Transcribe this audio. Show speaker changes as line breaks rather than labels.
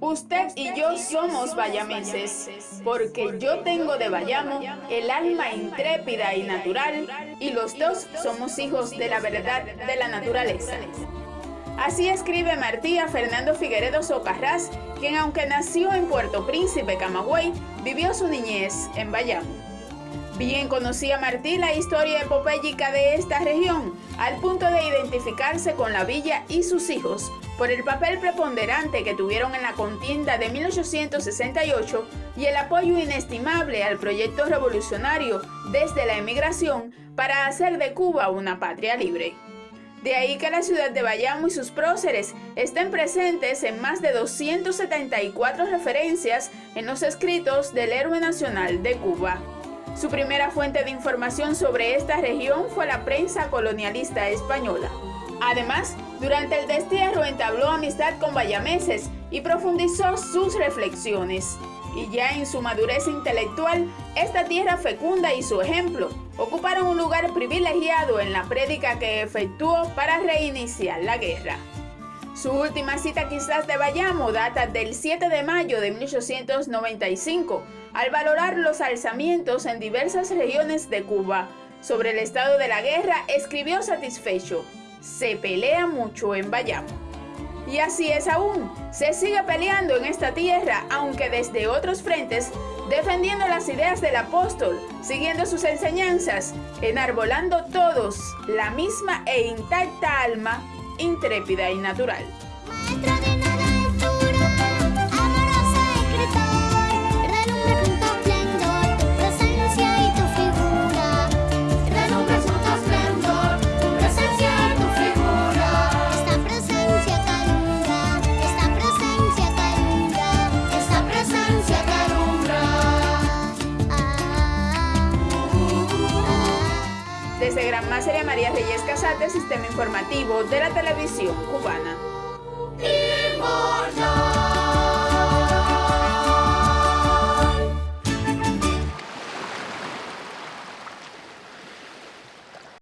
Usted y yo somos bayameses, porque yo tengo de Bayamo el alma intrépida y natural, y los dos somos hijos de la verdad de la naturaleza. Así escribe Martía Fernando Figueredo Socarrás, quien aunque nació en Puerto Príncipe, Camagüey, vivió su niñez en Bayamo. Bien conocía Martí la historia epopéyica de esta región, al punto de identificarse con la villa y sus hijos por el papel preponderante que tuvieron en la contienda de 1868 y el apoyo inestimable al proyecto revolucionario desde la emigración para hacer de Cuba una patria libre. De ahí que la ciudad de Bayamo y sus próceres estén presentes en más de 274 referencias en los escritos del héroe nacional de Cuba. Su primera fuente de información sobre esta región fue la prensa colonialista española. Además, durante el destierro entabló amistad con bayameses y profundizó sus reflexiones. Y ya en su madurez intelectual, esta tierra fecunda y su ejemplo ocuparon un lugar privilegiado en la prédica que efectuó para reiniciar la guerra. Su última cita quizás de Bayamo data del 7 de mayo de 1895, al valorar los alzamientos en diversas regiones de Cuba. Sobre el estado de la guerra escribió satisfecho, se pelea mucho en Bayamo. Y así es aún, se sigue peleando en esta tierra, aunque desde otros frentes, defendiendo las ideas del apóstol, siguiendo sus enseñanzas, enarbolando todos la misma e intacta alma intrépida y natural. Desde Gran Maseria María Reyes Casate, Sistema Informativo de la Televisión Cubana.